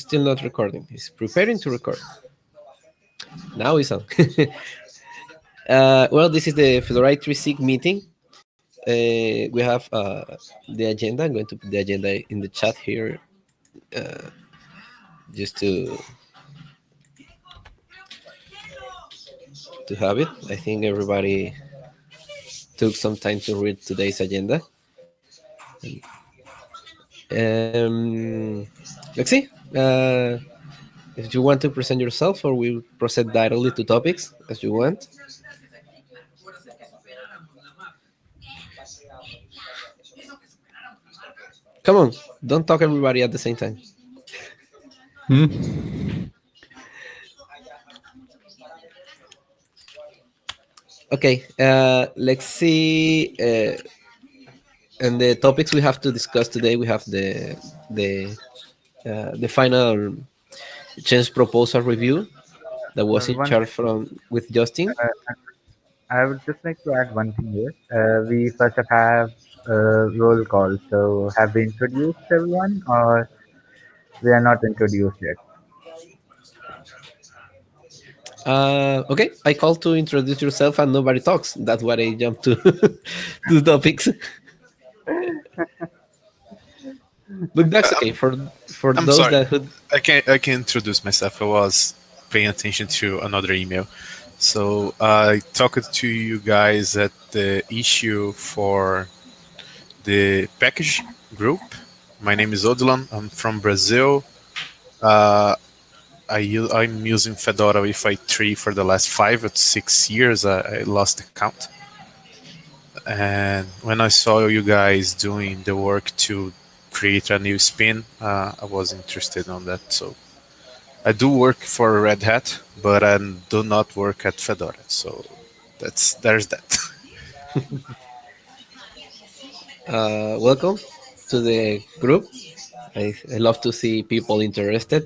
still not recording. He's preparing to record. Now he's on. uh, well, this is the Fedora 3 meeting. Uh, we have uh, the agenda. I'm going to put the agenda in the chat here, uh, just to to have it. I think everybody took some time to read today's agenda. Um, let's see. Uh, if you want to present yourself, or we proceed directly to topics as you want. Come on, don't talk everybody at the same time. Hmm? Okay, uh, let's see. Uh, and the topics we have to discuss today, we have the the uh, the final change proposal review that was in charge from with Justin. Uh, I would just like to add one thing here. Uh, we first have a roll call. So have we introduced everyone or we are not introduced yet? Uh, okay, I call to introduce yourself and nobody talks. That's why I jump to to the topics. but that's okay for for I'm those sorry. that who, I can I can introduce myself. I was paying attention to another email. So I talked to you guys at the issue for the package group. My name is Odilon. I'm from Brazil. Uh, I I'm using Fedora with i3 for the last five or six years. I, I lost the count. And when I saw you guys doing the work to create a new spin, uh, I was interested on that. So I do work for Red Hat, but I do not work at Fedora. So that's there's that. uh, welcome to the group. I, I love to see people interested.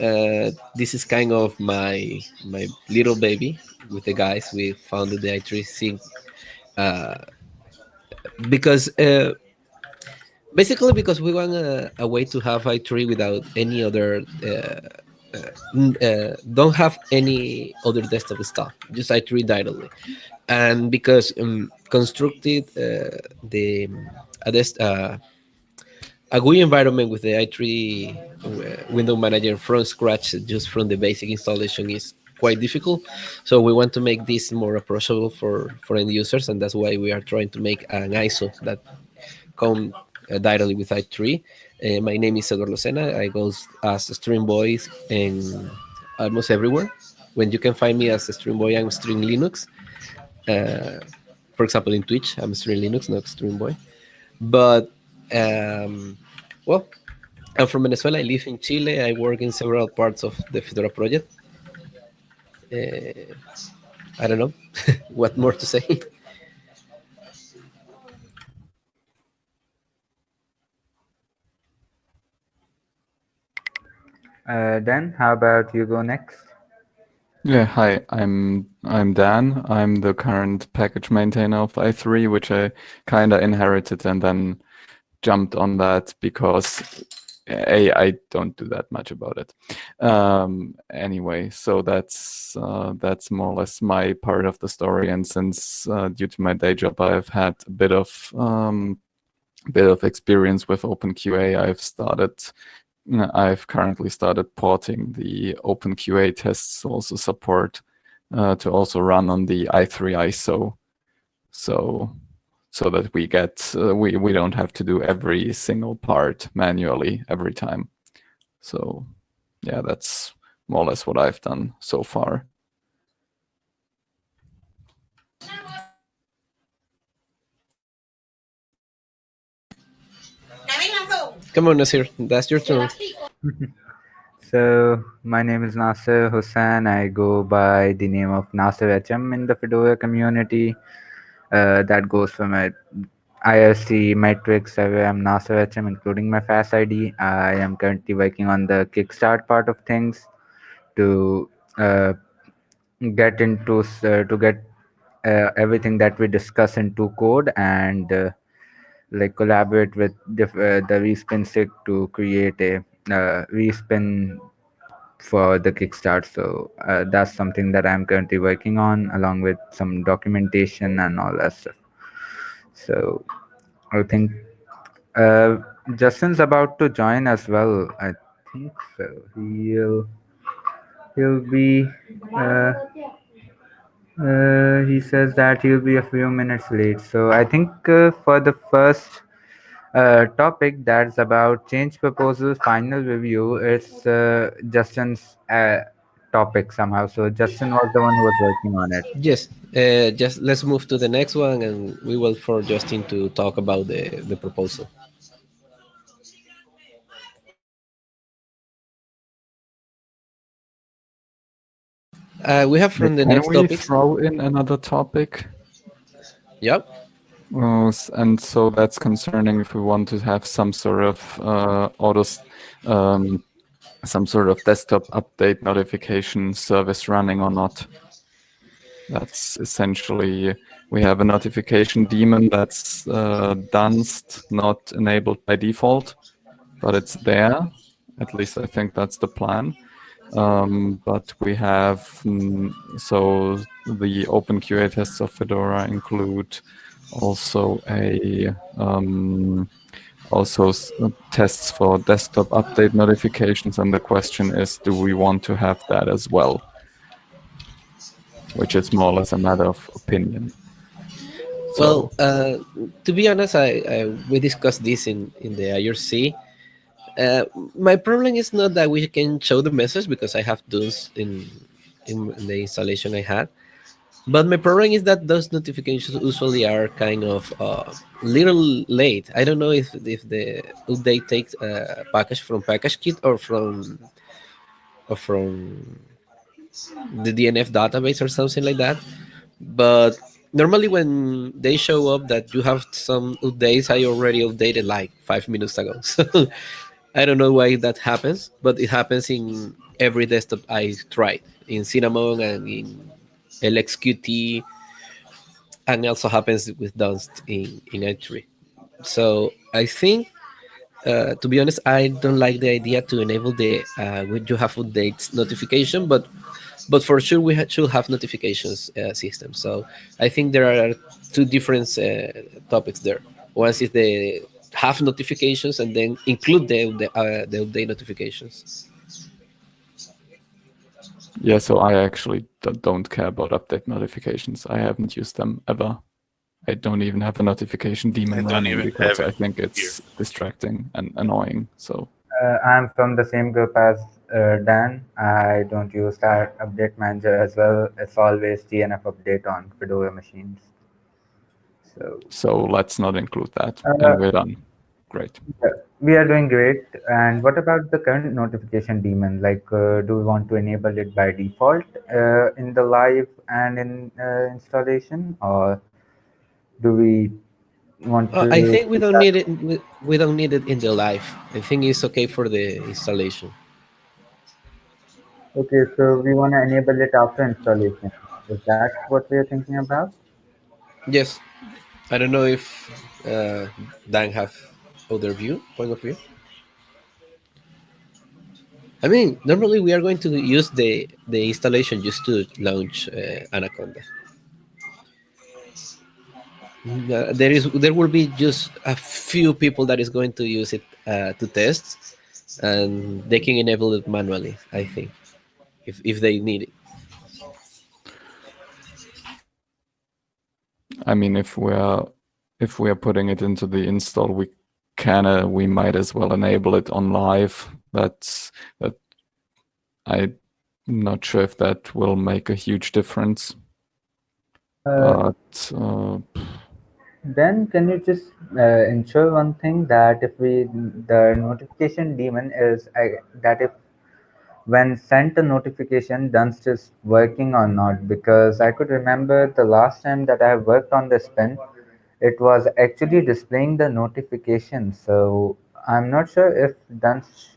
Uh, this is kind of my my little baby with the guys. We founded the i3 SIG uh, because uh, basically because we want a, a way to have i3 without any other uh, uh, uh, don't have any other desktop stuff just i3 directly. And because um, constructed uh, the a dest- uh, a GUI environment with the i3 uh, window manager from scratch just from the basic installation is quite difficult. So we want to make this more approachable for for end users and that's why we are trying to make an iso that come directly with i3 uh, my name is Eduardo Sena. I go as stream boy in almost everywhere. When you can find me as stream boy, I'm stream Linux. Uh, for example, in Twitch, I'm stream Linux, not stream boy. But um, well, I'm from Venezuela. I live in Chile. I work in several parts of the Fedora project. Uh, I don't know what more to say. Uh, then how about you go next? Yeah, hi, I'm I'm Dan. I'm the current package maintainer of i3, which I kind of inherited and then jumped on that because a I don't do that much about it. Um, anyway, so that's uh, that's more or less my part of the story. And since uh, due to my day job, I've had a bit of um, bit of experience with OpenQA. I've started I've currently started porting the OpenQA tests also support uh, to also run on the i3 ISO, so so that we get uh, we we don't have to do every single part manually every time. So yeah, that's more or less what I've done so far. Come on, Nasir. That's your turn. So my name is Nasir Hussain. I go by the name of Nasir HM in the Fedora community. Uh, that goes for my IRC metrics. I'm Nasir HM, including my FAS ID. I am currently working on the Kickstart part of things to uh, get into uh, to get uh, everything that we discuss into code and uh, like collaborate with uh, the respin sig to create a uh, respin for the kickstart so uh, that's something that i'm currently working on along with some documentation and all that stuff. So i think uh, justin's about to join as well i think so. He'll he'll be uh, uh, he says that he'll be a few minutes late so i think uh, for the first uh, topic that's about change proposal final review. It's uh, Justin's uh, topic somehow. So Justin was the one who was working on it. Yes, uh, just let's move to the next one, and we will for Justin to talk about the the proposal. Uh, we have from the Can next we topic. throw in another topic? Yep. Uh, and so that's concerning if we want to have some sort of uh, autos, um, some sort of desktop update notification service running or not. That's essentially we have a notification daemon that's uh, Dunst, not enabled by default, but it's there. At least I think that's the plan. Um, but we have mm, so the OpenQA tests of Fedora include also a um, also tests for desktop update notifications, and the question is, do we want to have that as well? Which is more or less a matter of opinion. Well, uh, to be honest, I, I we discussed this in in the IRC. Uh, my problem is not that we can show the message because I have those in in the installation I had, but my problem is that those notifications usually are kind of uh, little late. I don't know if if the update takes a package from PackageKit or from or from the DNF database or something like that. But normally when they show up that you have some updates, I already updated like five minutes ago. So I don't know why that happens, but it happens in every desktop I tried in Cinnamon and in LXQT, and also happens with Dunst in in i3. So I think, uh, to be honest, I don't like the idea to enable the uh, when you have updates notification, but but for sure we ha- should have notifications uh, system. So I think there are two different uh, topics there. One is the have notifications and then include the the, uh, the update notifications. Yeah, so I actually don't care about update notifications. I haven't used them ever. I don't even have a notification daemon I running because I think it's distracting and annoying. So Uh, I'm from the same group as uh, Dan. I don't use that update manager as well. It's always DNF update on Fedora machines. So so let's not include that, Uh, and we're done. Great. yeah, we are doing great. And what about the current notification daemon? Like, uh, do we want to enable it by default uh, in the live and in uh, installation, or do we want Uh, to? I think we don't need it. We, we don't need it in the live. I think it's okay for the installation. Okay, so we want to enable it after installation. Is that what we are thinking about? Yes, I don't know if uh, Dan have other view point of view. I mean, normally we are going to use the the installation just to launch uh, Anaconda. Uh, there is there will be just a few people that is going to use it uh, to test, and they can enable it manually. I think, if if they need it. I mean, if we're if we're putting it into the install, we can uh, we might as well enable it on live. That's that. I'm not sure if that will make a huge difference, Uh, but uh, Then can you just uh, ensure one thing that if we the notification daemon is that if when sent a notification Dunst is working or not because I could remember the last time that I worked on this pen it was actually displaying the notification so I'm not sure if Dunst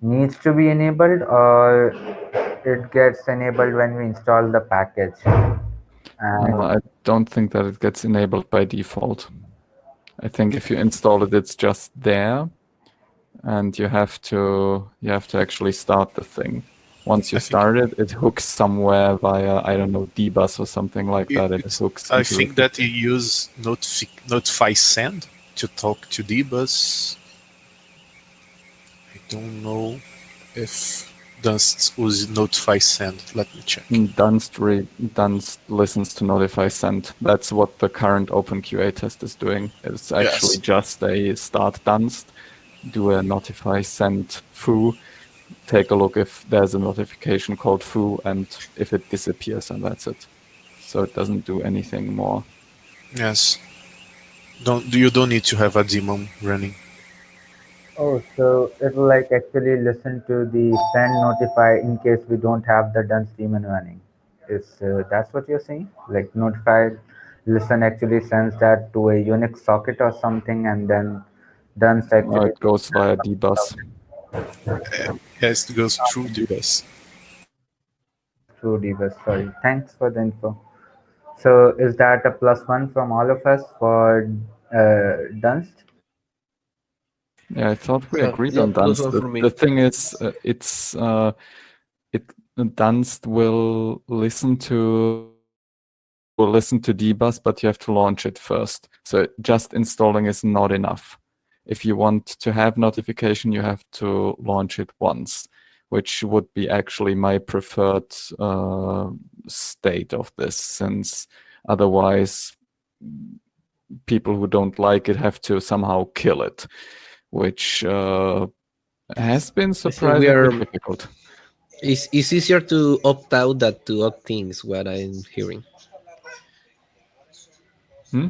needs to be enabled or it gets enabled when we install the package I don't think that it gets enabled by default. I think if you install it, it's just there. And you have to you have to actually start the thing. Once you I start it, it hooks somewhere via I don't know dbus or something like that. It hooks. I think that you use notifi notify send to talk to dbus. I don't know if Dunst uses notify send. Let me check. Mm, Dunst, re- Dunst listens to notify send. That's what the current OpenQA test is doing. It's actually Yes. just a start Dunst, do a notify send foo, take a look if there's a notification called foo, and if it disappears, and that's it. So it doesn't do anything more. Yes. Don't you don't need to have a daemon running. Oh, so it will like actually listen to the send notify in case we don't have the Dunst daemon running. Is uh, that's what you're saying? Like notify listen actually sends that to a Unix socket or something, and then Dunst No, it goes via dbus. Yes, it goes through dbus. through dbus. Sorry, thanks for the info. So is that a plus one from all of us for uh, Dunst? Yeah, I thought we Yeah, agreed yeah, on Dunst. The, the thing is, uh, it's uh, it Dunst will listen to will listen to dbus, but you have to launch it first. So just installing is not enough. If you want to have notification, you have to launch it once, which would be actually my preferred uh, state of this, since otherwise people who don't like it have to somehow kill it, which uh, has been surprisingly are- difficult. It's, it's easier to opt out than to opt in, is what I'm hearing. Hmm?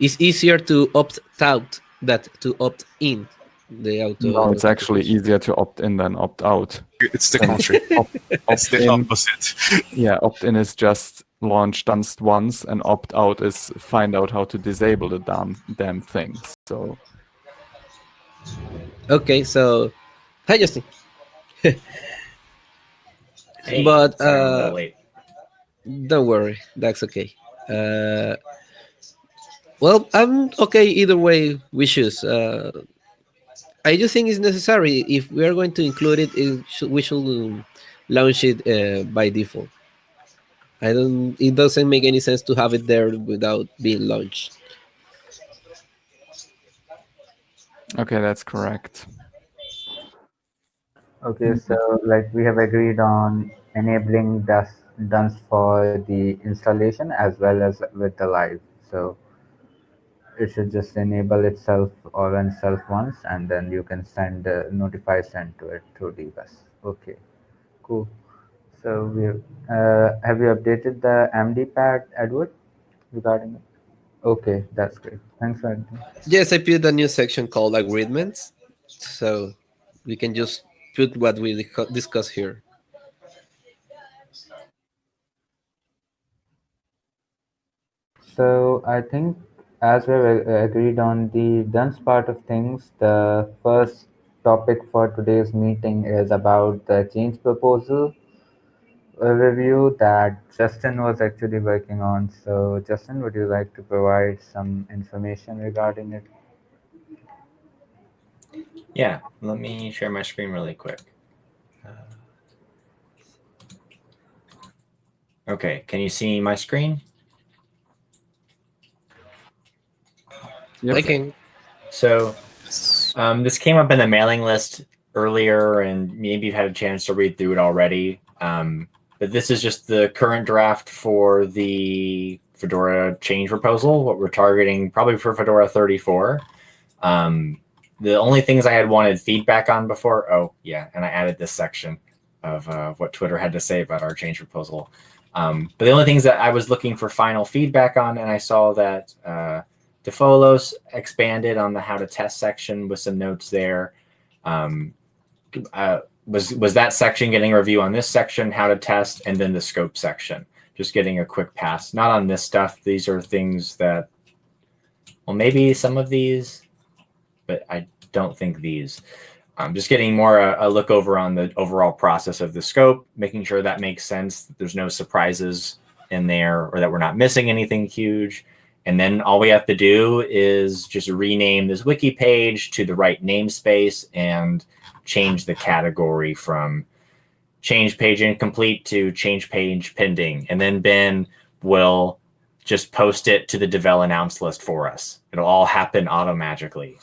It's easier to opt out than to opt in. The auto. No, it's actually easier to opt in than opt out. It's the country. Opt, it's the in, opposite. yeah, opt in is just launch Dunst once, and opt out is find out how to disable the damn damn thing. So Okay, so hi Justin. Hey, But, sorry, I'm uh, little late. Don't worry, that's okay. Uh, well, I'm okay either way we choose. Uh, I do think it's necessary if we are going to include it. it should, we should um, launch it uh, by default. I don't. It doesn't make any sense to have it there without being launched. okay, that's correct. Okay, so like we have agreed on enabling Dust Dunst for the installation as well as with the live. So it should just enable itself or run self once, and then you can send uh, notify send to it through dbus. Okay, cool. So we uh, have you updated the MD pad, Edward, regarding it? Okay, that's great. Thanks for. Yes, I put a new section called agreements, so we can just put what we discu- discuss here. So I think as we've agreed on the Dunst part of things, the first topic for today's meeting is about the change proposal uh, review that Justin was actually working on. So Justin, would you like to provide some information regarding it? Yeah, let me share my screen really quick. Uh, Okay, can you see my screen? Yep. I. So um, this came up in the mailing list earlier, and maybe you've had a chance to read through it already. Um, but this is just the current draft for the Fedora change proposal, what we're targeting probably for Fedora 34. Um, the only things I had wanted feedback on before, oh, yeah, and I added this section of uh, what Twitter had to say about our change proposal. Um, but the only things that I was looking for final feedback on, and I saw that uh, DeFolos expanded on the how to test section with some notes there. Um, uh, was was that section getting a review on this section, how to test, and then the scope section? Just getting a quick pass. Not on this stuff. These are things that, well, maybe some of these, but I don't think these. I'm just getting more a, a look over on the overall process of the scope, making sure that makes sense. That there's no surprises in there, or that we're not missing anything huge And then all we have to do is just rename this wiki page to the right namespace and change the category from change page incomplete to change page pending. And then Ben will just post it to the Devel announce list for us. It'll all happen automagically,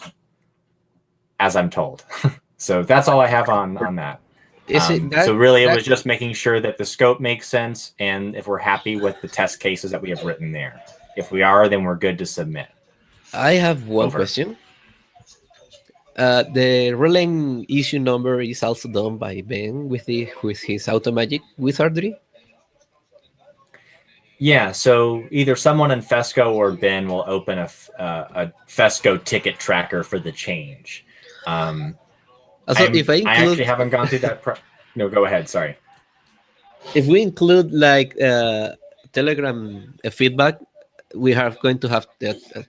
as I'm told. so that's all I have on on that. Is Um, it that, so really, it was just making sure that the scope makes sense, and if we're happy with the test cases that we have written there. If we are, then we're good to submit. I have one Over. question. Uh, the Relay issue number is also done by Ben with the with his Automagic wizardry. Yeah, so either someone in Fesco or Ben will open a, uh, a Fesco ticket tracker for the change. Um, Also, if I I actually haven't gone through that. Pro- no, go ahead. Sorry. if we include like uh, Telegram uh, feedback, we are going to have uh, uh,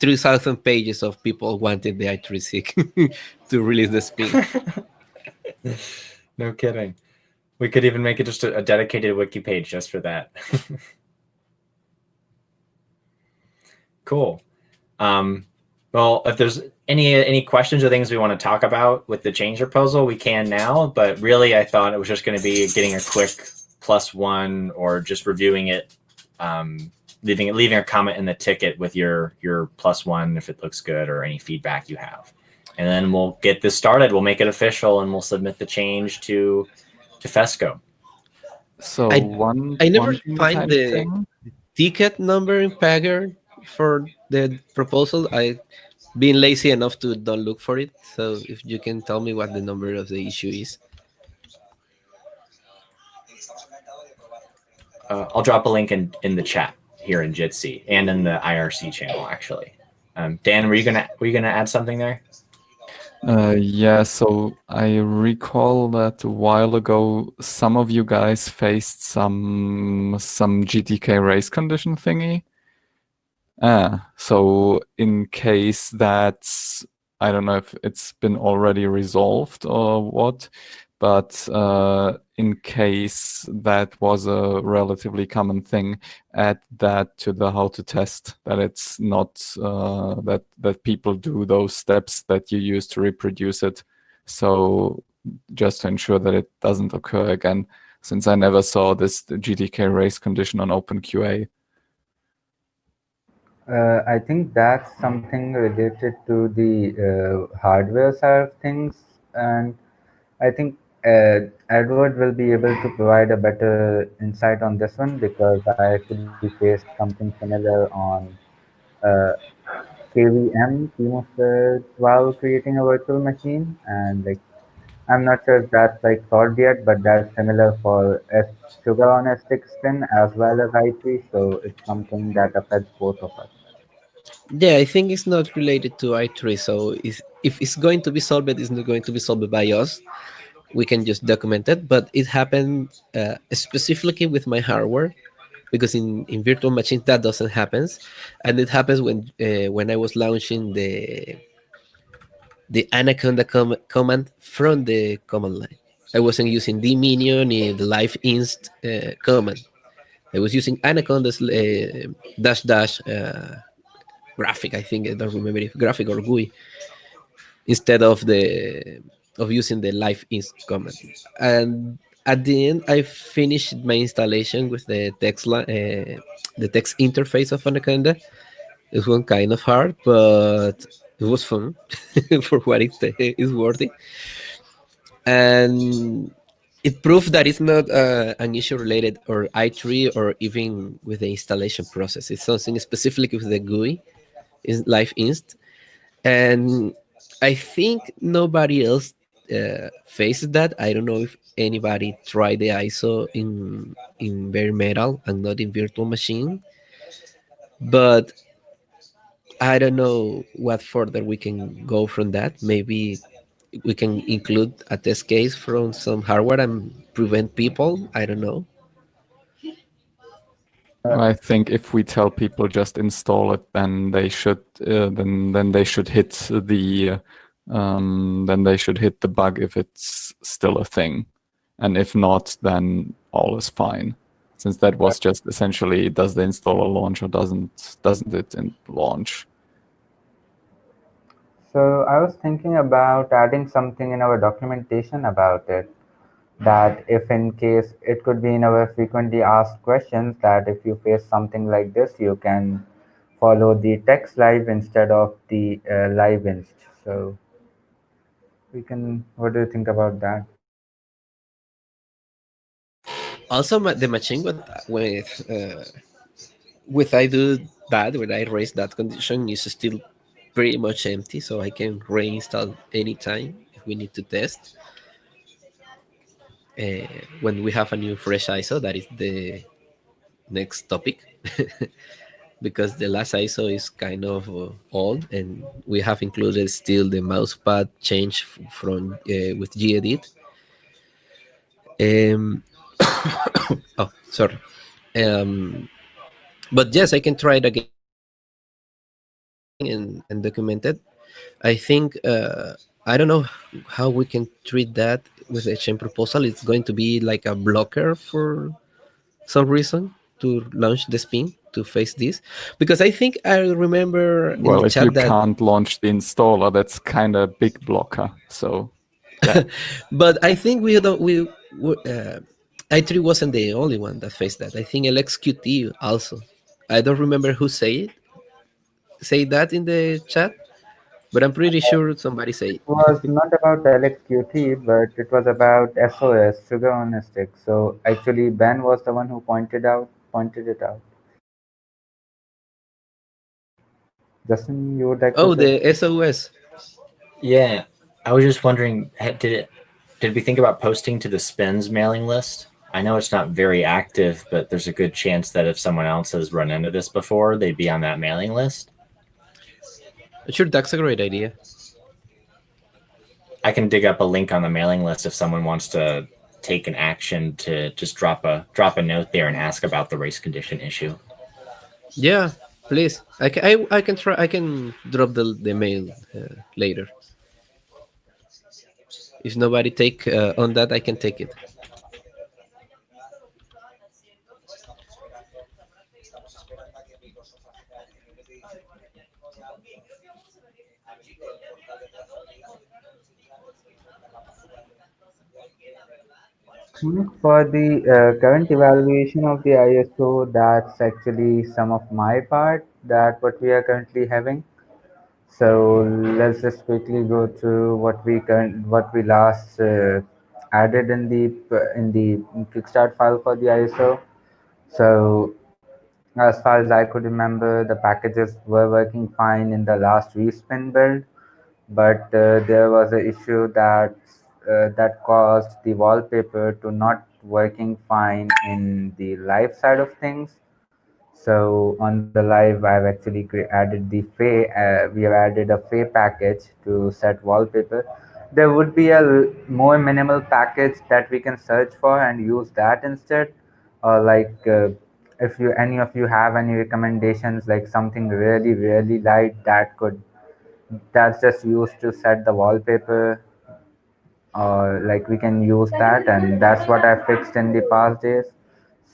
3,000 pages of people wanting the i3sig to release the spin. no kidding. We could even make it just a, a dedicated wiki page just for that. cool. Um, well, if there's any any questions or things we want to talk about with the change proposal, we can now. But really, I thought it was just going to be getting a quick plus one or just reviewing it, um, leaving leaving a comment in the ticket with your your plus one if it looks good or any feedback you have, and then we'll get this started. We'll make it official and we'll submit the change to to Fesco. So I- one. I never one find the- thing- ticket number in Pagure for the proposal. I been lazy enough to don't look for it. So if you can tell me what the number of the issue is. Uh, I'll drop a link in, in the chat here in Jitsi and in the IRC channel actually. Um, Dan, were you gonna were you gonna add something there? Uh, yeah, so I recall that a while ago, some of you guys faced some some GTK race condition thingy. Ah, so in case that's, I don't know if it's been already resolved or what, but uh, in case that was a relatively common thing, add that to the how to test that it's not uh, that that people do those steps that you use to reproduce it. So just to ensure that it doesn't occur again since i never saw this gtk race condition on openqa. Uh, I think that's something related to the uh, hardware side of things, and I think uh, Edward will be able to provide a better insight on this one because I actually faced something similar on uh, KVM Chemosphere while creating a virtual machine, and like I'm not sure if that's like solved yet, but that's similar for S sugar on S6 spin as well as i3, so it's something that affects both of us. Yeah, I think it's not related to i3. So if, if it's going to be solved, it's not going to be solved by us. We can just document it. But it happened uh, specifically with my hardware because in, in virtual machines that doesn't happen, and it happens when uh, when I was launching the the Anaconda com- command from the command line. I wasn't using the minion in the live inst uh, command. I was using Anaconda's uh, dash dash uh, graphic. I think I don't remember if graphic or GUI instead of the of using the live inst command. And at the end, I finished my installation with the text uh, the text interface of Anaconda. It was kind of hard, but it was fun for what it is worthy. And it proved that it's not uh, an issue related or i3 or even with the installation process. It's something specific with the GUI, is live inst, and I think nobody else uh, faces that. I don't know if anybody tried the ISO in in bare metal and not in virtual machine, but I don't know what further we can go from that. Maybe we can include a test case from some hardware and prevent people. I don't know. i think if we tell people just install it then they should uh, then then they should hit the um, then they should hit the bug if it's still a thing and if not then all is fine since that was just essentially does the installer launch or doesn't doesn't it in launch? So I was thinking about adding something in our documentation about it. That if in case it could be in our frequently asked questions that if you face something like this, you can follow the text live instead of the uh, live inst. So we can, what do you think about that? Also, the machine with with uh, with I do that when I raise that condition is still pretty much empty, so I can reinstall anytime if we need to test. Uh, when we have a new fresh ISO, that is the next topic, because the last ISO is kind of uh, old, and we have included still the mousepad change from uh, with gedit. Um, oh, sorry. Um, but yes, I can try it again and, and document it. I think uh, I don't know how we can treat that with a change proposal. It's going to be like a blocker for some reason to launch the spin to face this because I think I remember in Well, the if you that can't launch the installer, that's kind of a big blocker. So but I think we don't we we, uh, i3 wasn't the only one that faced that. I think LXQT also. I don't remember who say it say that in the chat, but I'm pretty sure somebody say it. It was not about LXQT, but it was about SOS, sugar on a stick. So actually, Ben was the one who pointed out pointed it out. Justin, you would like Oh, to say? the SOS. Yeah, I was just wondering, did it? Did we think about posting to the spins mailing list? I know it's not very active, but there's a good chance that if someone else has run into this before, they'd be on that mailing list. Sure, that's a great idea. I can dig up a link on the mailing list if someone wants to take an action to just drop a drop a note there and ask about the race condition issue. Yeah, please. I can I, I can try. I can drop the the mail uh, later. If nobody take uh, on that, I can take it. For the uh, current evaluation of the ISO, that's actually some of my part that what we are currently having. So let's just quickly go through what we current what we last uh, added in the in the Kickstart file for the ISO. So as far as I could remember, the packages were working fine in the last respin build, but uh, there was an issue that uh, that caused the wallpaper to not working fine in the live side of things. So on the live, I've actually added the feh. Uh, we have added a feh package to set wallpaper. There would be a more minimal package that we can search for and use that instead. Or like, uh, if you any of you have any recommendations, like something really really light that could that's just used to set the wallpaper or like we can use that and that's what i fixed in the past days.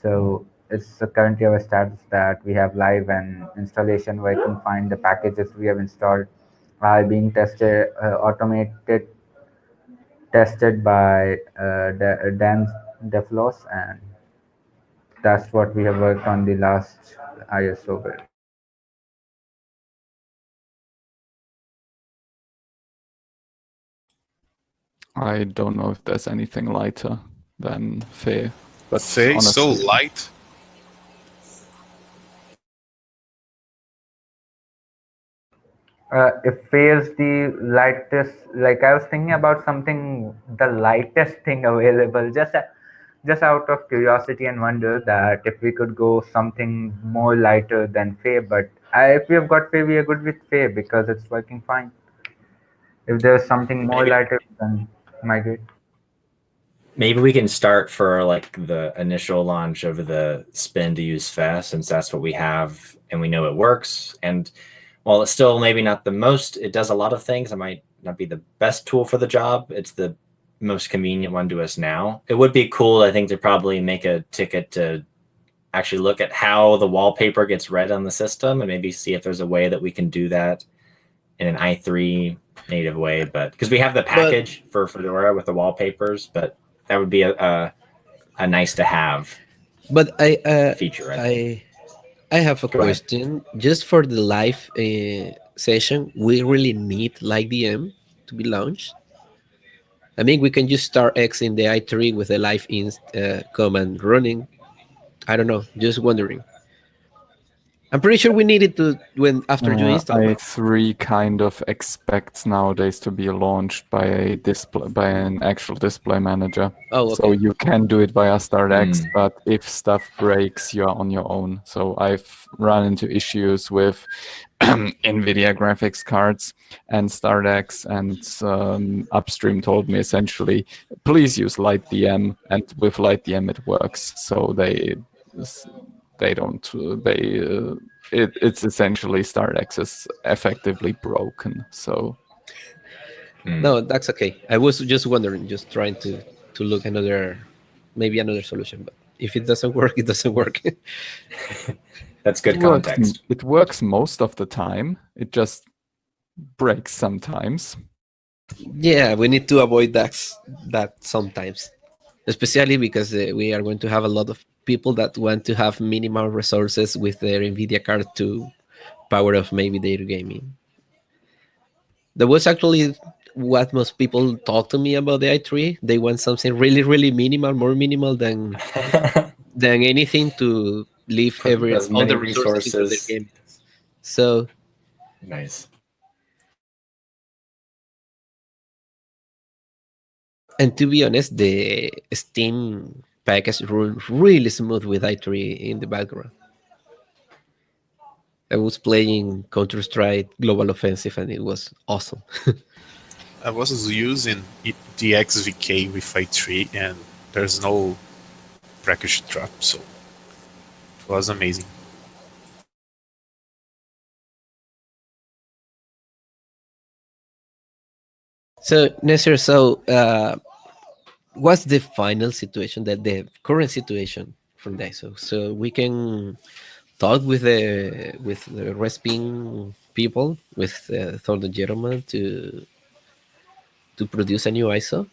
So it's currently our status that we have live and installation where you can find the packages we have installed. Are being tested uh, automated tested by uh, Da- dan Defolos and that's what we have worked on the last iso build I don't know if there's anything lighter than feh. But Say so light. uh, it fails the lightest like i was thinking about something the lightest thing available just uh, just out of curiosity and wonder that if we could go something more lighter than feh, but I, if we have got feh, we are good with feh because it's working fine. If there's something more Maybe- lighter, then migrate. Maybe we can start for like the initial launch of the spin to use fast, since that's what we have and we know it works. And while it's still maybe not the most, it does a lot of things. It might not be the best tool for the job. It's the most convenient one to us now. It would be cool, I think, to probably make a ticket to actually look at how the wallpaper gets read on the system and maybe see if there's a way that we can do that in an i3 native way. But because we have the package for Fedora with the wallpapers, but that would be a a, a nice to have But I uh, feature. I. I I have a Go ahead. question. Just for the live uh, session, we really need like DM to be launched. I mean, we can just start X in the i3 with the live inst uh, command running. I don't know. Just wondering. I'm pretty sure we need it to when after you Uh, install. i3 kind of expects nowadays to be launched by a display by an actual display manager. oh, So you can do it via StartX, Hmm. but if stuff breaks, you're on your own. So I've run into issues with NVIDIA graphics cards and StartX, and um, Upstream told me essentially, please use LightDM, and with LightDM it works. So they they don't they uh, it, it's essentially StartX access effectively broken. So Hmm. No, that's okay. I was just wondering, just trying to to look another, maybe another solution. But if it doesn't work, it doesn't work. That's good it works, context. it works most of the time. It just breaks sometimes. yeah, we need to avoid that that sometimes, especially because uh, we are going to have a lot of people that want to have minimal resources with their Nvidia card to power off maybe their gaming. That was actually what most people talk to me about the i3. They want something really, really minimal, more minimal than than anything to leave every as many resources the game. So nice. and to be honest, the Steam package run really smooth with i3 in the background. I was playing Counter Strike Global Offensive and it was awesome. I was using the XVK with i3 and there's no package drop, so it was amazing. So Nasir, so uh, what's the final situation that the current situation from the ISO? So we can talk with the with the Respin people, with uh, Thornton Gentleman to to produce a new ISO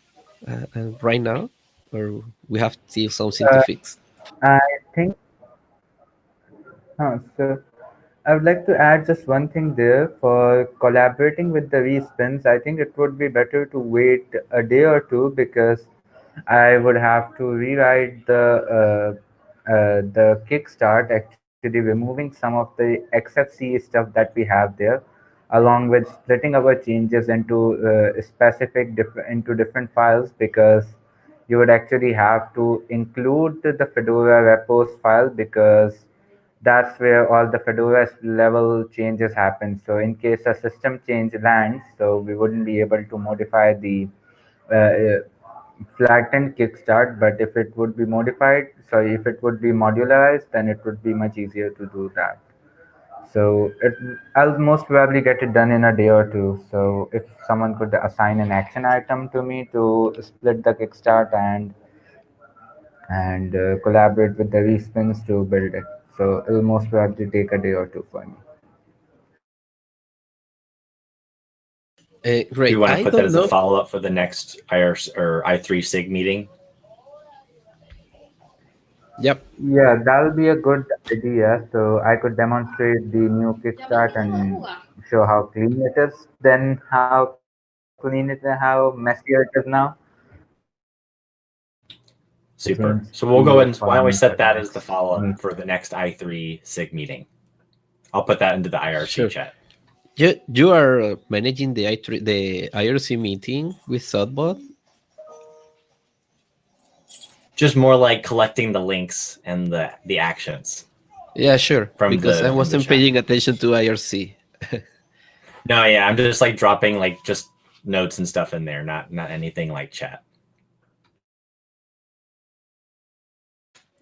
uh, uh, right now, or we have still something to Uh, fix. I think. Huh, so I would like to add just one thing there for collaborating with the respins. I think it would be better to wait a day or two because I would have to rewrite the uh, uh, the kickstart actually removing some of the XFCE stuff that we have there, along with splitting our changes into uh, specific diff- into different files because you would actually have to include the Fedora repos file because that's where all the Fedora level changes happen. So in case a system change lands, so we wouldn't be able to modify the uh, flattened kickstart, but if it would be modified, so if it would be modularized, then it would be much easier to do that. So it, I'll most probably get it done in a day or two. So if someone could assign an action item to me to split the kickstart and and uh, collaborate with the respins to build it. So it'll most probably take a day or two for me. Uh, Do you want to I put that as know. a follow up for the next IR or i3 SIG meeting? Yep. Yeah, that'll be a good idea. So I could demonstrate the new kickstart and show how clean it is, then how clean it and how messier it is now. Super. So we'll go and why don't we set that as the follow up Mm. for the next i3 SIG meeting? I'll put that into the IRC Sure. chat. You, you are uh, managing the i3 the IRC meeting with zodbot. Just more like collecting the links and the the actions. Yeah, sure. From because the- I wasn't paying attention to IRC. No, yeah, I'm just like dropping like just notes and stuff in there, not not anything like chat.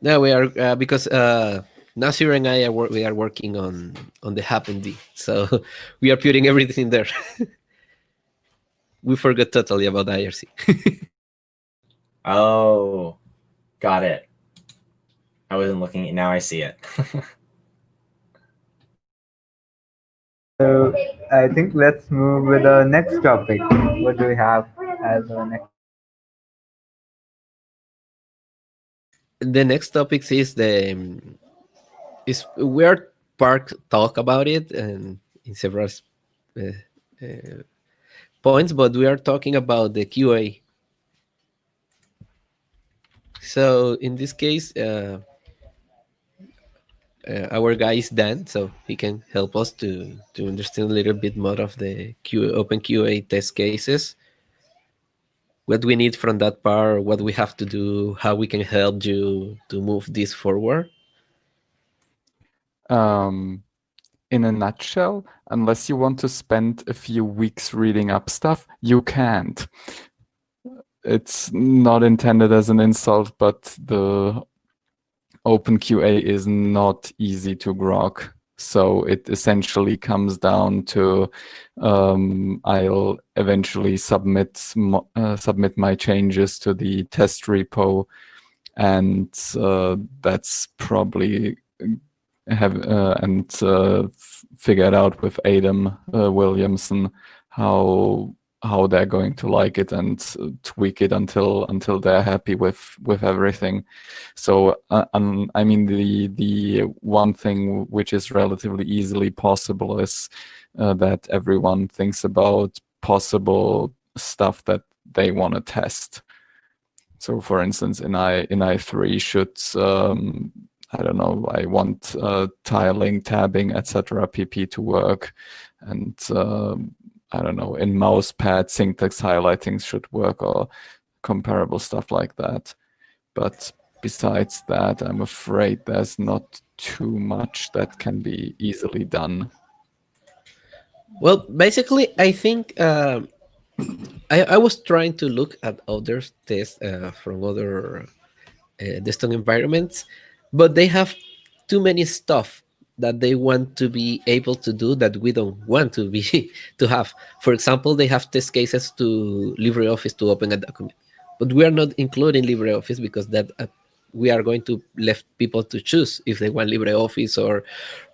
No, we are uh, because uh, Nasir and I are we are working on on the HackMD, so we are putting everything there. we forgot totally about IRC. Oh, got it. I wasn't looking. Now I see it. So I think let's move with the next topic. What do we have as our next? the next topic is the um, is we are part talk about it and in several uh, uh, points, but we are talking about the QA. So in this case, uh, uh, our guy is Dan, so he can help us to to understand a little bit more of the Q, OpenQA test cases what we need from that part, what we have to do, how we can help you to move this forward? Um, in a nutshell, unless you want to spend a few weeks reading up stuff, you can't. It's not intended as an insult, but the OpenQA is not easy to grok. So it essentially comes down to um, I'll eventually submit uh, submit my changes to the test repo, and uh, that's probably have uh, and uh, figure it out with Adam uh, Williamson how how they're going to like it and tweak it until until they're happy with with everything. So uh, um, i mean the the one thing which is relatively easily possible is uh, that everyone thinks about possible stuff that they want to test. So for instance in i in i3 should um, I don't know, I want uh, tiling, tabbing, etc. pp to work. And um, I don't know, in mousepad syntax highlighting should work or comparable stuff like that. But besides that, I'm afraid there's not too much that can be easily done. Well, basically, I think uh, I, I, was trying to look at other tests uh, from other uh, desktop environments, but they have too many stuff that they want to be able to do that we don't want to be to have. For example, they have test cases to LibreOffice to open a document, but we are not including LibreOffice because that uh, we are going to left people to choose if they want LibreOffice or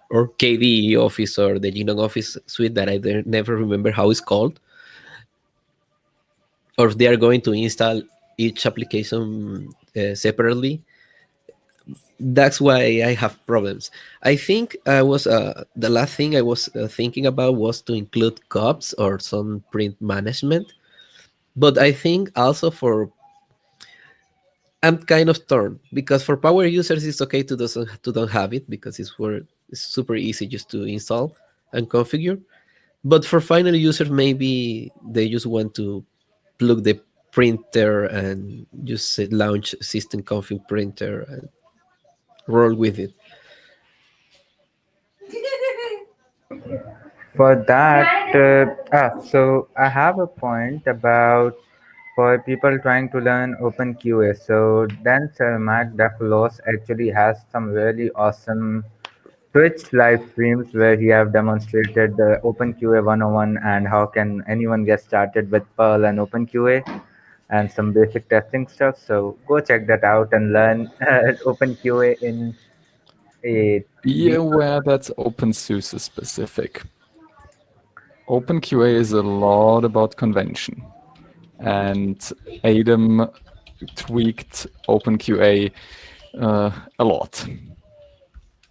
or KDE Office or the GNOME Office suite that I never remember how it's called, or if they are going to install each application uh, separately that's why I have problems. I think I was uh, the last thing I was uh, thinking about was to include CUPS or some print management, but I think also for I'm kind of torn because for power users it's okay to doesn't to don't have it because it's it's super easy just to install and configure, but for final users maybe they just want to plug the printer and just launch system config printer and roll with it. For that, uh, ah, so I have a point about for people trying to learn OpenQA. So Dan Cermak Defolos actually has some really awesome Twitch live streams where he have demonstrated the OpenQA 101 and how can anyone get started with Perl and OpenQA and some basic testing stuff. So go check that out and learn uh, OpenQA in a be aware that's OpenSUSE specific. OpenQA is a lot about convention. And Adam tweaked OpenQA uh, a lot,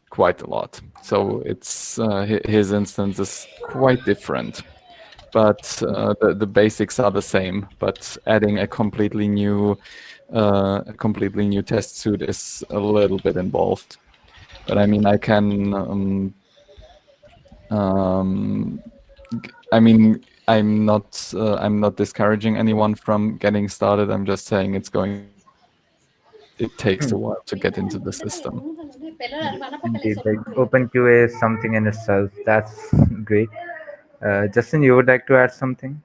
quite a lot. So it's uh, his instance is quite different, but uh, the, the basics are the same. But adding a completely new, uh, a completely new test suite is a little bit involved. But I mean, I can. Um, um, I mean, I'm not. Uh, I'm not discouraging anyone from getting started. I'm just saying it's going. It takes a while to get into the system. Indeed, like OpenQA is something in itself. That's great. Uh, Justin, you would like to add something?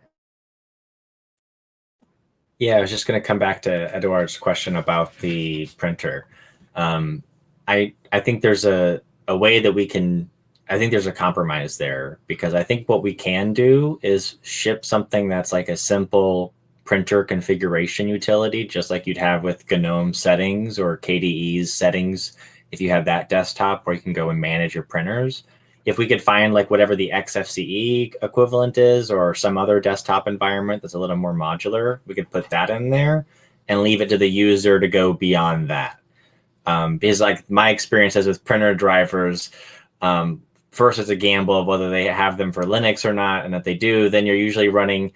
Yeah, I was just going to come back to Eduard's question about the printer. Um, I I think there's a a way that we can I think there's a compromise there because I think what we can do is ship something that's like a simple printer configuration utility, just like you'd have with GNOME settings or KDE's settings if you have that desktop where you can go and manage your printers. If we could find like whatever the XFCE equivalent is or some other desktop environment that's a little more modular, we could put that in there and leave it to the user to go beyond that. Um, because like my experiences with printer drivers, um, first it's a gamble of whether they have them for Linux or not. And if they do, then you're usually running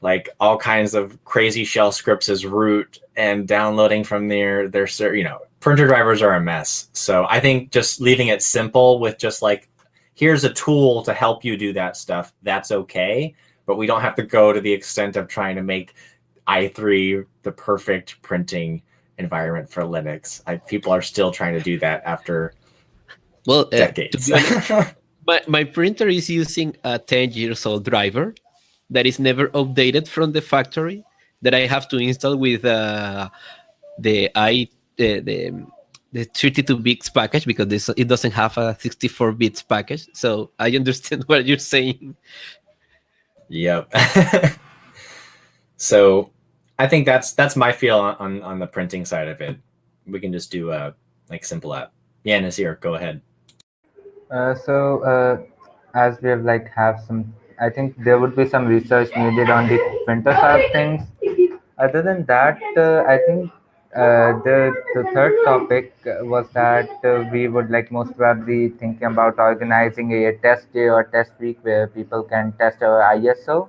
like all kinds of crazy shell scripts as root and downloading from their their you know printer drivers are a mess. So I think just leaving it simple with just like here's a tool to help you do that stuff. That's okay, but we don't have to go to the extent of trying to make i3 the perfect printing environment for Linux. I, people are still trying to do that after well uh, decades. Honest, my, my printer is using a 10 years old driver that is never updated from the factory that I have to install with uh, the i the, the the 32 bits package because this it doesn't have a 64 bits package. So I understand what you're saying. Yep. so I think that's that's my feel on on the printing side of it. We can just do a like simple app. Yeah, Nasir, go ahead. Uh, so uh, as we have like have some, I think there would be some research needed on the printer side of things. Other than that, uh, I think uh, the the third topic was that uh, we would like most probably thinking about organizing a test day or test week where people can test our ISO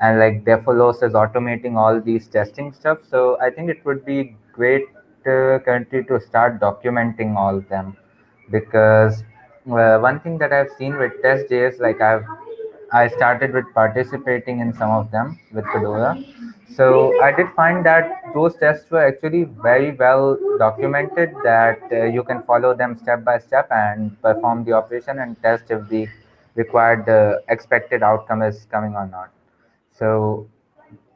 and like Defolos is automating all these testing stuff. So I think it would be great uh, to start documenting all of them because uh, one thing that I've seen with test days, like I've I started with participating in some of them with Fedora. So I did find that those tests were actually very well documented that uh, you can follow them step by step and perform the operation and test if the required uh, expected outcome is coming or not. So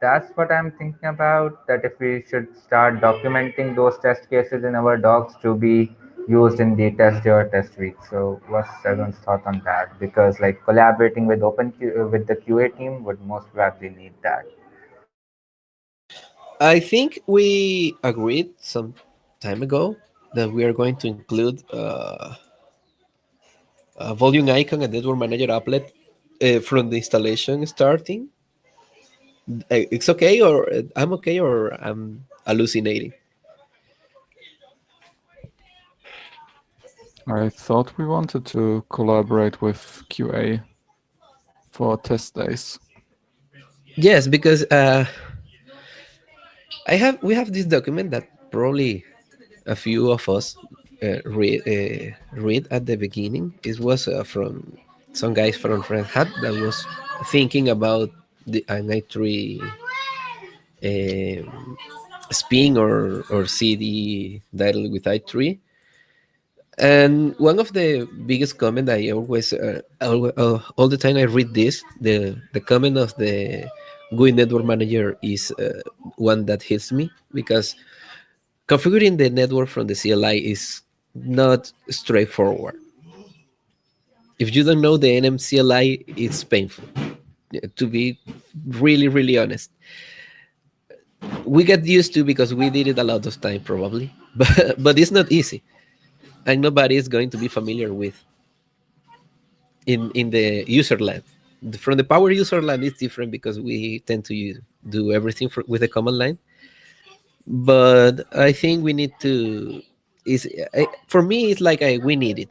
that's what I'm thinking about, that if we should start documenting those test cases in our docs to be used in the test day or test week. So what's everyone's thought on that? Because like collaborating with open uh, with the QA team would most probably need that. I think we agreed some time ago that we are going to include uh, a volume icon and network manager applet uh, from the installation starting. Uh, it's okay, or uh, I'm okay, or I'm hallucinating. I thought we wanted to collaborate with QA for test days. Yes, because uh, I have we have this document that probably a few of us uh, read uh, read at the beginning. It was uh, from some guys from Red Hat that was thinking about the an i3 um, spin or or CD dialog with i3 and one of the biggest comment I always, uh, all, uh, all the time I read this, the the comment of the GUI network manager is uh, one that hits me because configuring the network from the CLI is not straightforward. If you don't know the nmcli, it's painful. To be really, really honest, we get used to because we did it a lot of time probably, but but it's not easy and nobody is going to be familiar with in in the user land. From the power user land, it's different because we tend to use, do everything for, with the command line. But I think we need to. Is for me, it's like I, we need it.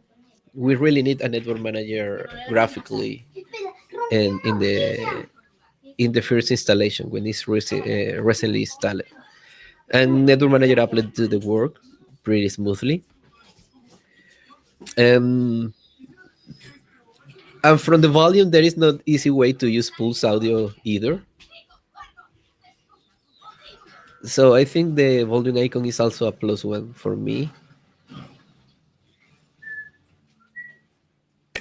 We really need a network manager graphically, and in the in the first installation when it's uh, recently installed, and network manager applet do the work pretty smoothly um, and from the volume, there is not easy way to use pulse audio either. So I think the volume icon is also a plus one for me.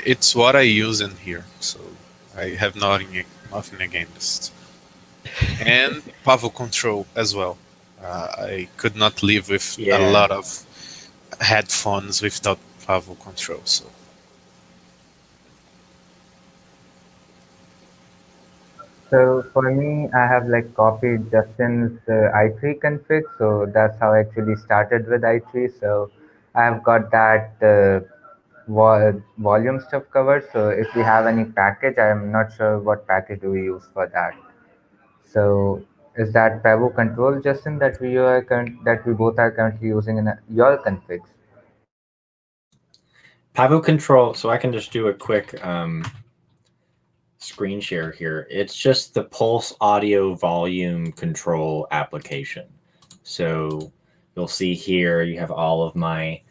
It's what I use in here, so I have nothing, nothing against. and pavucontrol as well. Uh, I could not live with yeah. a lot of headphones without pavucontrol. So. So for me, I have like copied Justin's uh, i3 config. So that's how I actually started with i3. So I've got that uh, vo- volume stuff covered. So if we have any package, I'm not sure what package do we use for that. So is that pavucontrol, Justin, that we are that we both are currently using in your configs? pavucontrol. So I can just do a quick um, screen share here. It's just the Pulse audio volume control application. So you'll see here you have all of my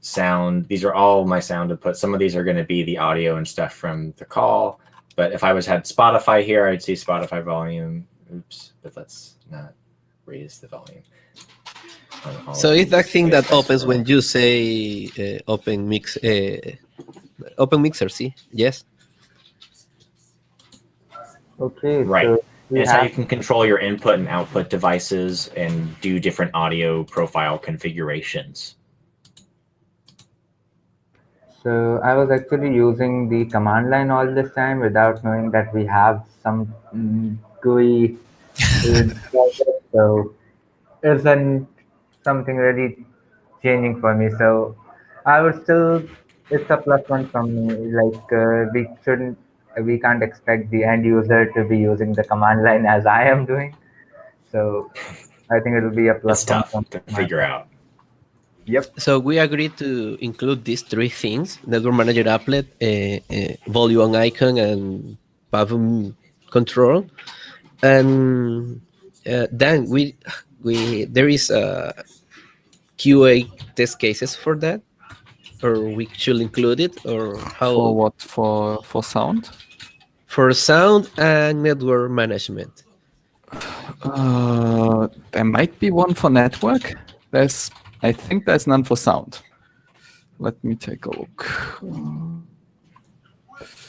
sound. These are all my sound inputs. Some of these are going to be the audio and stuff from the call. But if I was had Spotify here, I'd see Spotify volume. Oops, but let's not raise the volume. So it's that thing that opens when you say uh, open mix, uh, open mixer. See, yes. Okay, Right. so It's how you can control your input and output devices and do different audio profile configurations. so I was actually using the command line all this time without knowing that we have some GUI. so isn't something really changing for me. So I would still, it's a plus one from me. Like uh, we shouldn't, we can't expect the end user to be using the command line as I am doing. So I think it'll be a plus It's tough from to figure out. Yep. So we agreed to include these three things: network manager applet, uh, uh, volume icon, and Pavum control. And uh, then we we there is a QA test cases for that, or we should include it, or how For what? For for sound? For sound and network management. Uh, there might be one for network. There's, I think there's none for sound. Let me take a look.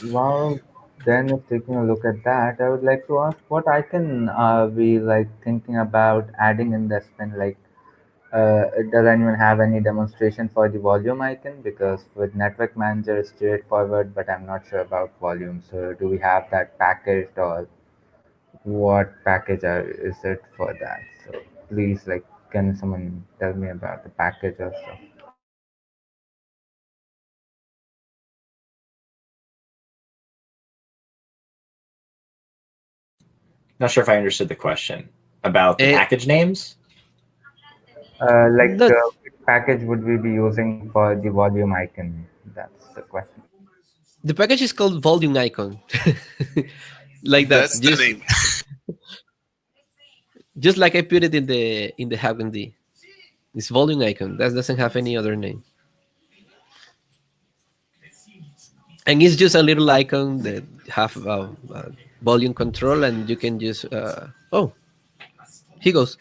Well, then if taking a look at that, I would like to ask what icon are we like thinking about adding in the spin? Like, uh, does anyone have any demonstration for the volume icon? Because with Network Manager, it's straightforward, but I'm not sure about volume. So, do we have that packaged or what package are, is it for that? So, please, like, can someone tell me about the package or stuff? Not sure if I understood the question about the Eh, package names. Uh, like, That- uh, which package would we be using for the volume icon? That's the question. The package is called volume icon, like that. That's just, the name. just like I put it in the in the HackMD. It's volume icon. That doesn't have any other name. And it's just a little icon that have a, a volume control, and you can just uh, oh, he goes,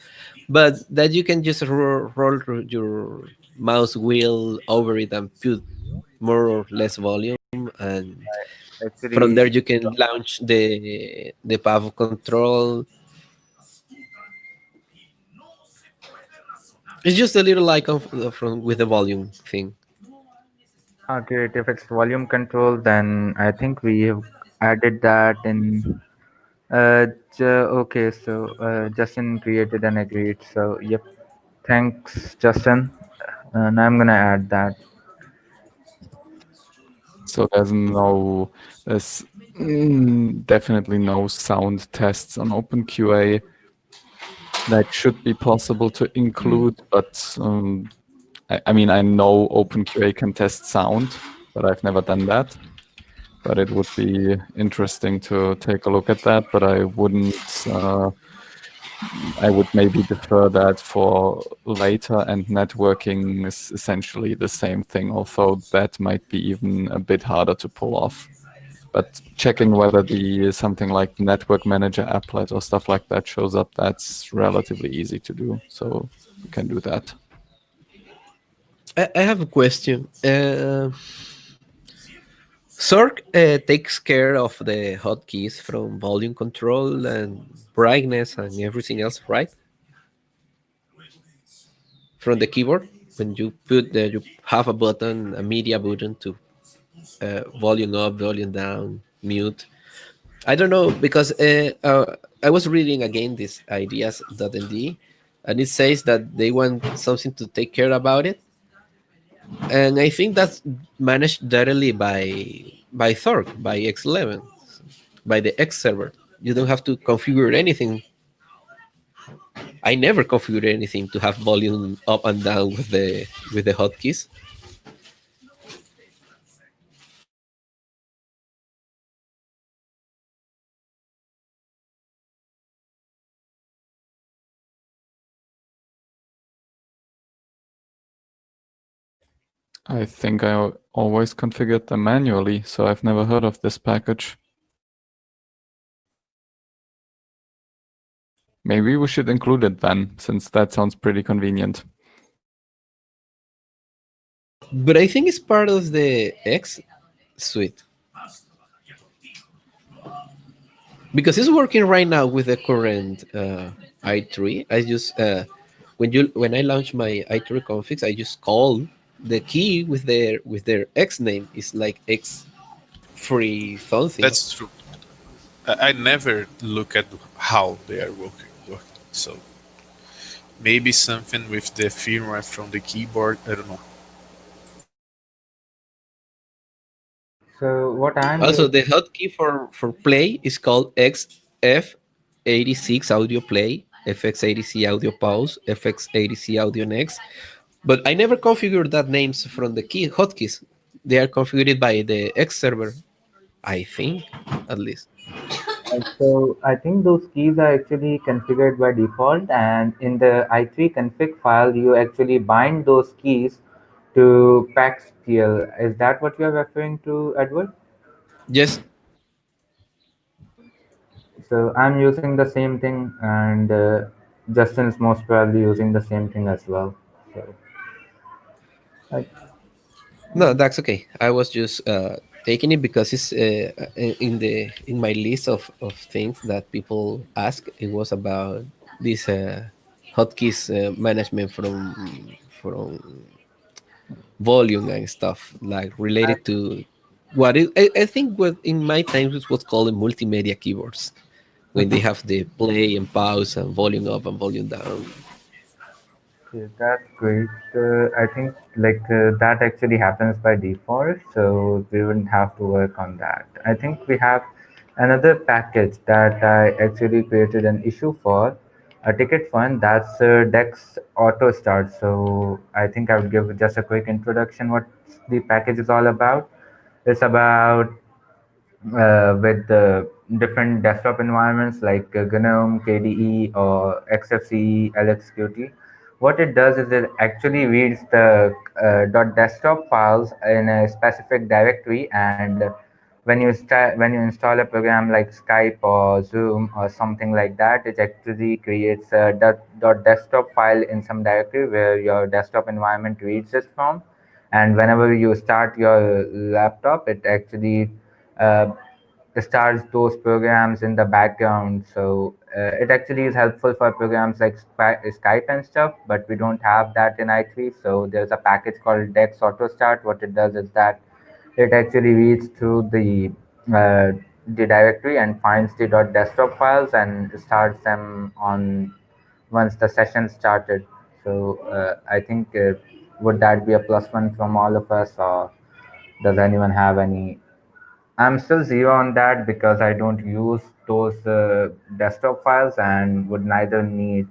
but that you can just roll, roll your mouse wheel over it and put more or less volume, and Actually, from there you can launch the the pavucontrol. It's just a little icon f- uh, from with the volume thing. Great. If it's volume control, then I think we have added that in. Uh, ju- okay, so uh, Justin created and agreed. So, yep. Thanks, Justin. And I'm gonna add that. So there's no, there's mm, definitely no sound tests on OpenQA. That should be possible to include, but um, I, I mean, I know OpenQA can test sound, but I've never done that. But it would be interesting to take a look at that. But I wouldn't. Uh, I would maybe defer that for later, and networking is essentially the same thing, although that might be even a bit harder to pull off. But checking whether the something like network manager applet or stuff like that shows up, that's relatively easy to do. So you can do that. I, have a question. Uh, Xorg uh, takes care of the hotkeys from volume control and brightness and everything else, right? From the keyboard, when you put the, you have a button, a media button to uh, volume up, volume down, mute. I don't know because uh, uh, I was reading again this ideas.nd, and it says that they want something to take care about it and I think that's managed directly by by Xorg, by X11, by the X server. You don't have to configure anything. I never configured anything to have volume up and down with the with the hotkeys. I think I always configured them manually, so I've never heard of this package. Maybe we should include it then, since that sounds pretty convenient. But I think it's part of the X suite. Because it's working right now with the current uh, i3. I just uh, when you when I launch my i3 configs, I just call the key with their with their X name is like X free something. That's true. I, I never look at how they are working. working. So maybe something with the firmware from the keyboard. I don't know. So what I'm also the hotkey for for play is called XF86 audio play, XF86 audio pause, XF86 audio next. But I never configured that names from the key hotkeys. They are configured by the X server, I think, at least. So I think those keys are actually configured by default and in the i3 config file you actually bind those keys to pactl. Is that what you're referring to, Eduard? Yes. So I'm using the same thing and uh, Justin is most probably using the same thing as well. So, I, No, that's okay. I was just uh, taking it because it's uh, in the in my list of, of things that people ask. It was about this uh, hotkeys uh, management from from volume and stuff like related to what it, I, I think what in my times was what's called multimedia keyboards when they have the play and pause and volume up and volume down. Okay, that's great. Uh, I think like uh, that actually happens by default, so we wouldn't have to work on that. I think we have another package that I actually created an issue for, a ticket fund. That's uh, Dex Auto Start. So I think I would give just a quick introduction what the package is all about. It's about uh, with the different desktop environments like GNOME, KDE, or XFCE, LXQT what it does is it actually reads the uh, .desktop files in a specific directory and when you when you install a program like Skype or Zoom or something like that, it actually creates a desktop file in some directory where your desktop environment reads it from. And whenever you start your laptop, it actually uh, starts those programs in the background. So it actually is helpful for programs like Skype and stuff, but we don't have that in i3. So there's a package called dex-autostart. What it does is that it actually reads through the uh, the directory and finds the .desktop files and starts them on once the session started. So uh, I think uh, would that be a plus one from all of us, or does anyone have any I'm still zero on that because I don't use those uh, desktop files and would neither need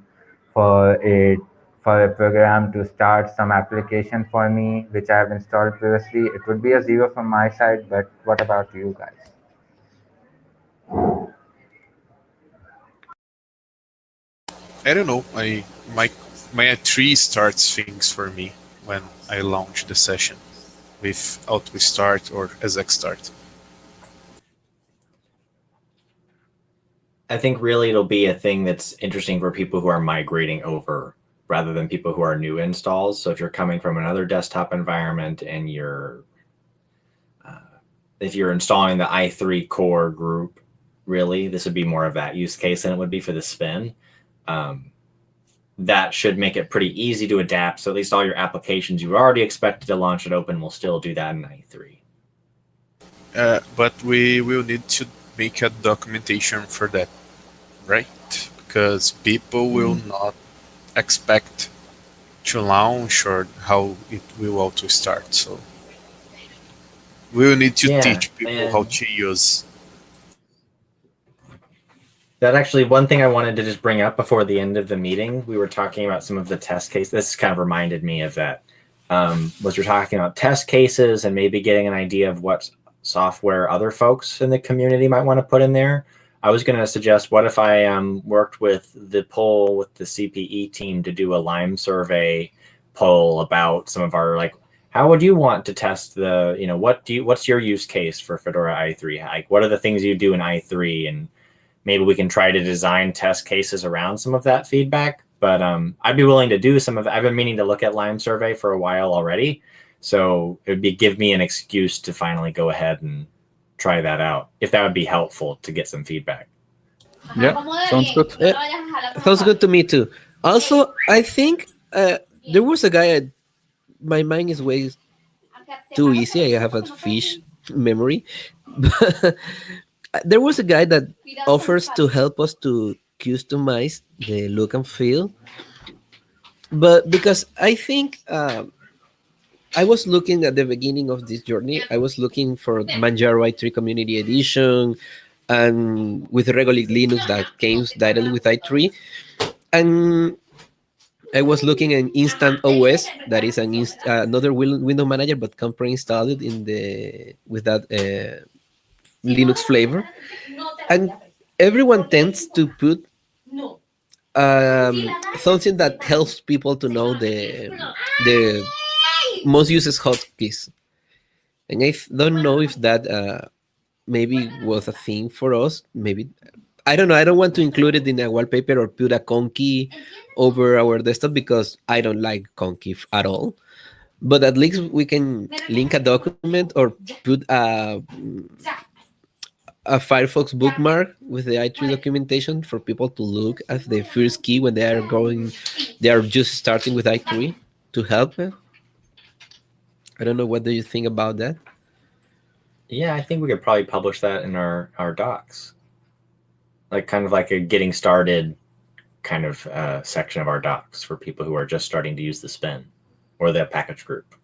for a for a program to start some application for me, which I have installed previously. It would be a zero from my side, but what about you guys? I don't know. I my my tree starts things for me when I launch the session with auto start or exec start. I think really it'll be a thing that's interesting for people who are migrating over rather than people who are new installs. So if you're coming from another desktop environment and you're, uh, if you're installing the i3 core group, really, this would be more of that use case than it would be for the spin. Um, that should make it pretty easy to adapt. So at least all your applications you already expected to launch it open will still do that in i3. Uh, but we will need to make a documentation for that, right? Because people will mm. not expect to launch or how it will auto start. So we will need to Yeah, teach people how to use. That actually one thing I wanted to just bring up before the end of the meeting. We were talking about some of the test cases. This kind of reminded me of that. Um, was we're talking about test cases and maybe getting an idea of what software other folks in the community might want to put in there. I was going to suggest what if I um, worked with the poll with the CPE team to do a LimeSurvey poll about some of our like how would you want to test the you know what do you what's your use case for Fedora i3 like what are the things you do in i3 and maybe we can try to design test cases around some of that feedback. But um, I'd be willing to do some of. I've been meaning to look at LimeSurvey for a while already, so it would be give me an excuse to finally go ahead and try that out. If that would be helpful to get some feedback. Yeah, sounds good. Sounds good to me too. Also, I think uh, there was a guy. At, my mind is way too easy. I have a fish memory. there was a guy that offers to help us to customize the look and feel. But because I think um, I was looking at the beginning of this journey, I was looking for Manjaro i3 Community Edition and with Regolith Linux that came directly with i3. And I was looking at Instant OS, that is an inst- uh, another window manager, but can pre-install it in the with that uh, Linux flavor. And everyone tends to put um, something that helps people to know the the most uses hotkeys. And I don't know if that uh, maybe was a thing for us. Maybe I don't know. I don't want to include it in a wallpaper or put a conky over our desktop because I don't like conky at all. But at least we can link a document or put a a Firefox bookmark with the i3 documentation for people to look at the first key when they are going, they are just starting with i3 to help. I don't know. What do you think about that? Yeah, I think we could probably publish that in our our docs, like kind of like a getting started kind of uh, section of our docs for people who are just starting to use the spin or the package group.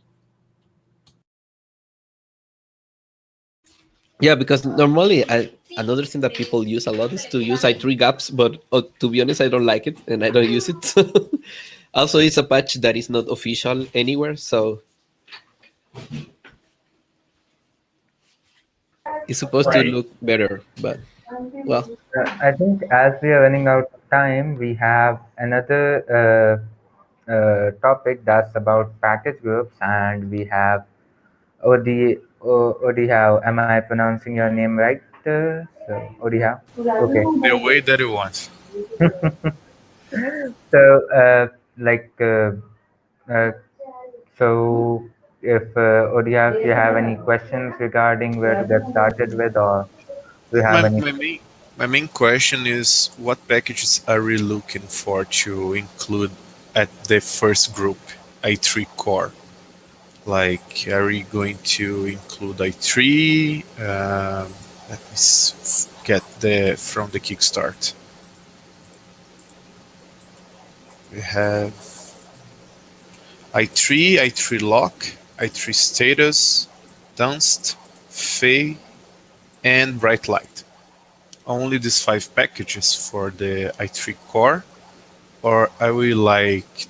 Yeah, because normally I, another thing that people use a lot is to use i3 gaps, but uh, to be honest, I don't like it and I don't use it. also, it's a patch that is not official anywhere, so it's supposed Right. to look better. But well, Uh, I think as we are running out of time, we have another uh, uh, topic that's about package groups, and we have Odi O- Odihao. Am I pronouncing your name right? Uh, so Odihao. Okay. The way that you wants. So, uh, like, uh, uh, so if uh, Odihao, if you have any questions regarding where to get started with, or do you have My, any? my, main, my main question is what packages are we looking for to include at the first group, i3 core? Like, are we going to include i3? Um, let me get the from the Kickstart. We have i3, i3 lock, i3 status, Dunst, feh, and brightlight. Only these five packages for the i3 core, or I will like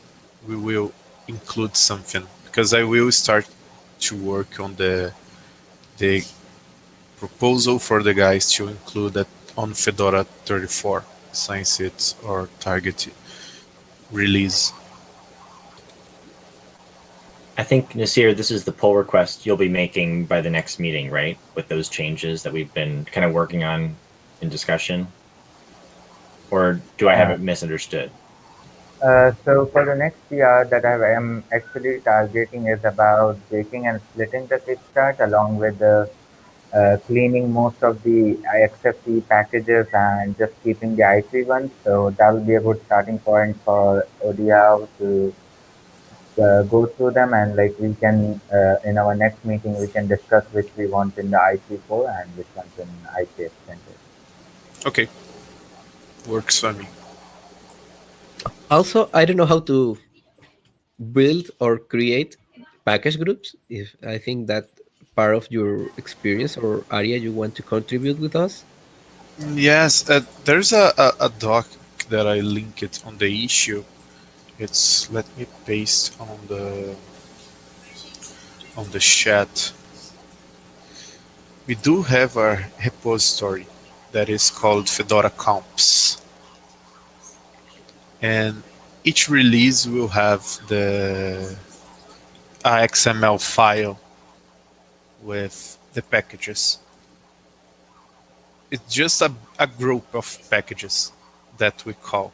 we will include something because I will start to work on the the proposal for the guys to include that on Fedora 34 since it's our target release. I think Nasir, this is the pull request you'll be making by the next meeting, right? With those changes that we've been kind of working on in discussion. Or do I have it misunderstood? Uh, so for the next PR that I am actually targeting is about breaking and splitting the kickstart along with the uh, cleaning most of the XFT packages and just keeping the i3 ones. So that will be a good starting point for ODL to uh, go through them and like we can uh, in our next meeting we can discuss which we want in the i3 and which ones in i3 extended. Okay, works for me. also I don't know how to build or create package groups. If I think that part of your experience or area you want to contribute with us. Yes, uh, there's a, a, a doc that I link it on the issue. It's let me paste on the on the chat. We do have a repository that is called Fedora Comps. And each release will have the XML file with the packages. It's just a, a group of packages that we call.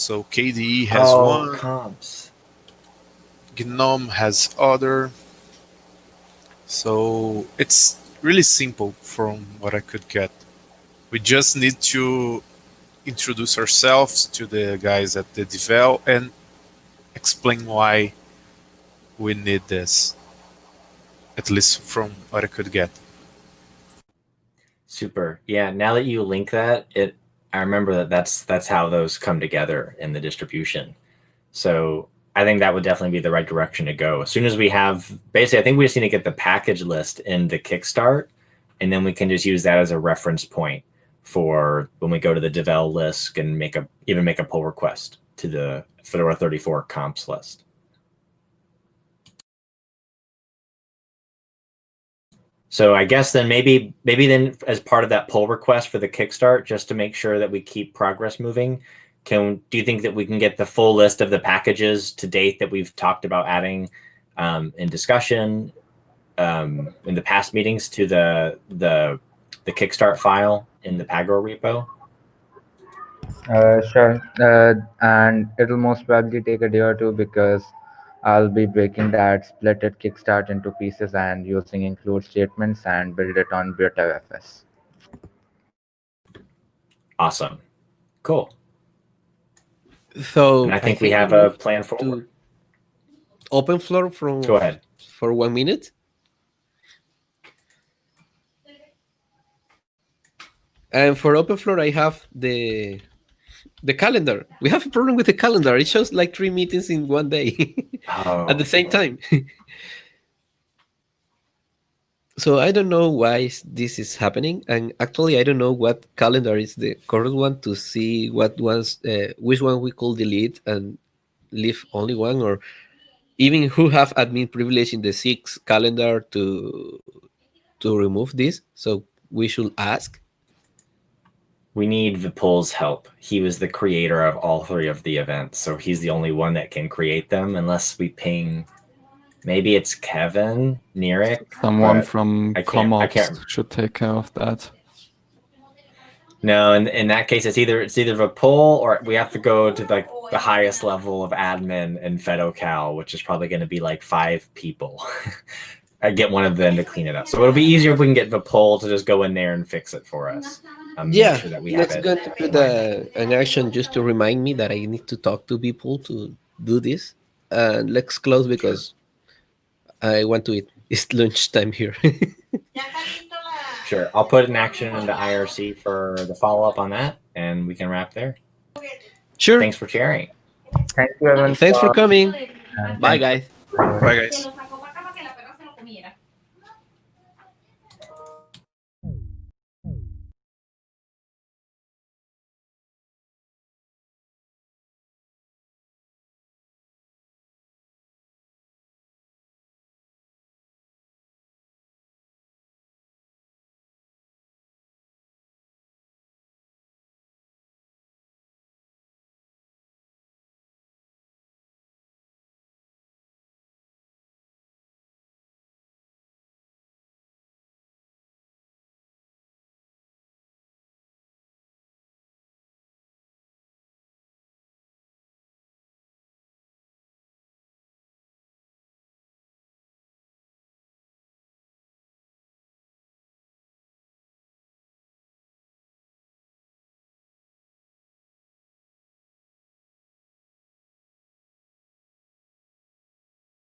So KDE has oh, one, comps. GNOME has other. So it's really simple from what I could get. We just need to introduce ourselves to the guys at the Devel and explain why we need this, at least from what I could get. Super. Yeah. Now that you link that, it I remember that that's that's how those come together in the distribution. So I think that would definitely be the right direction to go. As soon as we have, basically, I think we just need to get the package list in the Kickstart, and then we can just use that as a reference point for when we go to the Devel list and make a even make a pull request to the Fedora 34 comps list. So I guess then maybe maybe then as part of that pull request for the Kickstart, just to make sure that we keep progress moving, can do you think that we can get the full list of the packages to date that we've talked about adding um, in discussion um, in the past meetings to the the the Kickstart file in the Pagure repo? Uh, sure. Uh, and it'll most probably take a day or two because I'll be breaking that splitted kickstart into pieces and using include statements and build it on Btrfs. Awesome. Cool. So And I think we have a plan to forward. open floor from Go ahead. for one minute. And for open floor, I have the the calendar. We have a problem with the calendar. It shows like three meetings in one day Oh, at the same time. so I don't know why this is happening, and actually I don't know what calendar is the correct one to see what ones, uh, which one we could delete and leave only one, or even who have admin privilege in the six calendar to to remove this. So we should ask. We need Vipul's help. He was the creator of all three of the events, so he's the only one that can create them unless we ping. Maybe it's Kevin Nerick. Someone from I can't- I CommOps can't- should take care of that. No, in, in that case, it's either it's either Vipul or we have to go to like the highest level of admin in FedoCal, which is probably going to be like five people. I get one of them to clean it up. So it'll be easier if we can get Vipul to just go in there and fix it for us. Um, Yeah, sure that we let's go to put a, an action just to remind me that I need to talk to people to do this. And let's close because I want to eat. It's lunchtime here. Sure, I'll put an action into IRC for the follow up on that, and we can wrap there. sure. Thanks for sharing. Thank you, everyone. Thanks for coming. and Bye, guys. you for- Bye, guys.